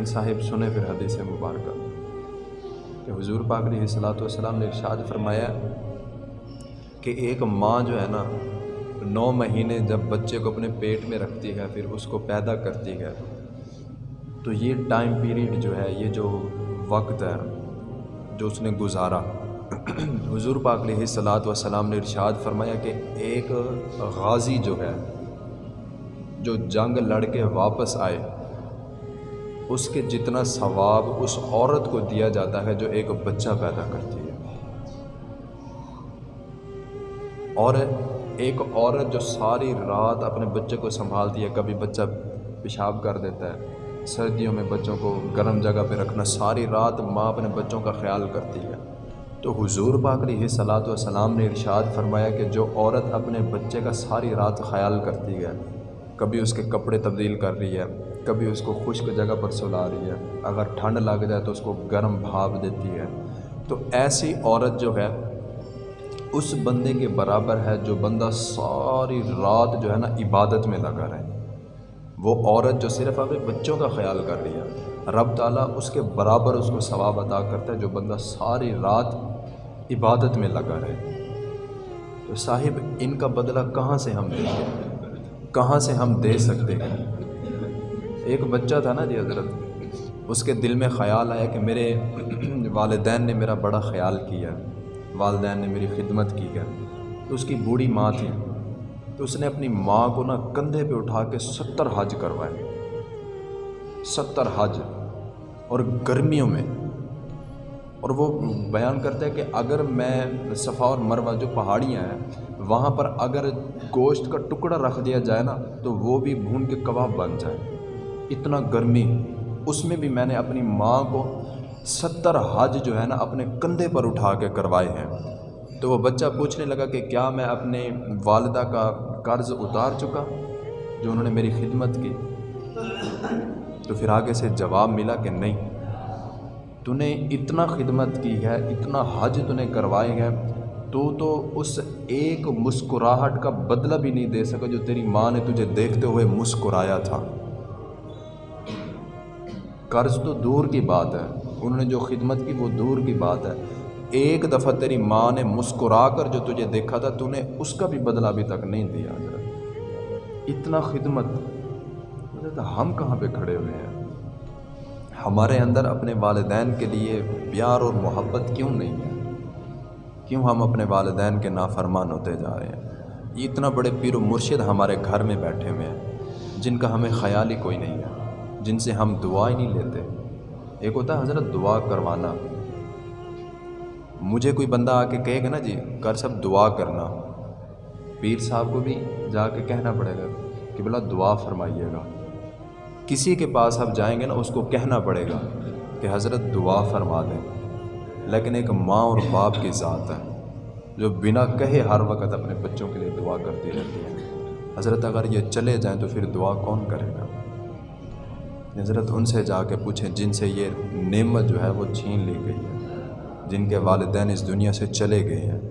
لیکن صاحب سنے پھر حدیث مبارکہ۔ کہ حضور پاک علیہ صلاۃ والسلام نے ارشاد فرمایا کہ ایک ماں جو ہے نا، نو مہینے جب بچے کو اپنے پیٹ میں رکھتی ہے، پھر اس کو پیدا کرتی ہے۔ تو یہ ٹائم پیریڈ جو ہے، یہ جو وقت ہے، جو اس نے گزارا۔ حضور پاک علیہ صلاۃ والسلام نے ارشاد فرمایا کہ ایک غازی جو ہے، جو جنگ لڑ کے واپس آئے اس کے جتنا ثواب اس عورت کو دیا جاتا ہے جو ایک بچہ پیدا کرتی ہے۔ اور ایک عورت جو ساری رات اپنے بچے کو سنبھالتی ہے، کبھی بچہ پیشاب کر دیتا ہے، سردیوں میں بچوں کو گرم جگہ پہ رکھنا، ساری رات ماں اپنے بچوں کا خیال کرتی ہے۔ تو حضور پاک علیہ صلاۃ والسلام نے ارشاد فرمایا کہ جو عورت اپنے بچے کا ساری رات خیال کرتی ہے کبھی اس کے کپڑے تبدیل کر رہی ہے، کبھی اس کو خشک جگہ پر سلا رہی ہے۔ اگر ٹھنڈ لگ جائے تو اس کو گرم بھاپ دیتی ہے۔ تو ایسی عورت جو ہے، اس بندے کے برابر ہے جو بندہ ساری رات جو ہے نا عبادت میں لگا رہے۔ وہ عورت جو صرف اپنے بچوں کا خیال کر رہی ہے۔ رب تعالیٰ اس کے برابر اس کو ثواب عطا کرتا ہے جو بندہ ساری رات عبادت میں لگا رہے۔ تو صاحب، ان کا بدلہ کہاں سے ہم دیں گے کہاں سے ہم دے سکتے ہیں؟ ایک بچہ تھا نا جی حضرت، اس کے دل میں خیال آیا کہ میرے والدین نے میرا بڑا خیال کیا، والدین نے میری خدمت کی ہے۔ تو اس کی بوڑھی ماں تھی۔ تو اس نے اپنی ماں کو نا کندھے پہ اٹھا کے ستر حج کروائے۔ ستر حج اور گرمیوں میں اور وہ بیان کرتا ہے کہ اگر میں صفا اور مروہ جو پہاڑیاں ہیں، وہاں پر اگر گوشت کا ٹکڑا رکھ دیا جائے نا، تو وہ بھی بھون کے کباب بن جائے اتنا گرمی۔ اس میں بھی میں نے اپنی ماں کو ستر حج جو ہے نا، اپنے کندھے پر اٹھا کے کروائے ہیں۔ تو وہ بچہ پوچھنے لگا کہ کیا میں اپنے والدہ کا قرض اتار چکا، جو انہوں نے میری خدمت کی؟ تو پھر آگے سے جواب ملا کہ نہیں۔ تو نے اتنا خدمت کی ہے اتنا حج تو نے کروائے ہیں تو تو اس ایک مسکراہٹ کا بدلہ بھی نہیں دے سکا جو تیری ماں نے تجھے دیکھتے ہوئے مسکرایا تھا قرض تو دور کی بات ہے انہوں نے جو خدمت کی وہ دور کی بات ہے ایک دفعہ تیری ماں نے مسکرا کر جو تجھے دیکھا تھا تو نے اس کا بھی بدلہ ابھی تک نہیں دیا اتنا خدمت ہم کہاں پہ کھڑے ہوئے ہیں ہمارے اندر اپنے والدین کے لیے پیار اور محبت کیوں نہیں ہے؟ کیوں ہم اپنے والدین کے نافرمان ہوتے جا رہے ہیں؟ یہ اتنا بڑے پیر و مرشد ہمارے گھر میں بیٹھے ہوئے ہیں، جن کا ہمیں خیال ہی کوئی نہیں ہے، جن سے ہم دعا ہی نہیں لیتے۔ ایک ہوتا ہے، حضرت دعا کروانا۔ مجھے کوئی بندہ آ کے کہے گا نا جی کر سب دعا کرنا پیر صاحب کو بھی جا کے کہنا پڑے گا کہ بلا دعا فرمائیے گا۔ کسی کے پاس آپ جائیں گے نا، اس کو کہنا پڑے گا کہ حضرت دعا فرما دیں۔ لیکن ایک ماں اور باپ کی ذات ہے، جو بنا کہے ہر وقت اپنے بچوں کے لیے دعا کرتی رہتی ہے۔ حضرت اگر یہ چلے جائیں تو پھر دعا کون کرے گا؟ حضرت ان سے جا کے پوچھیں جن سے یہ نعمت جو ہے وہ چھین لی گئی ہے، جن کے والدین اس دنیا سے چلے گئے ہیں۔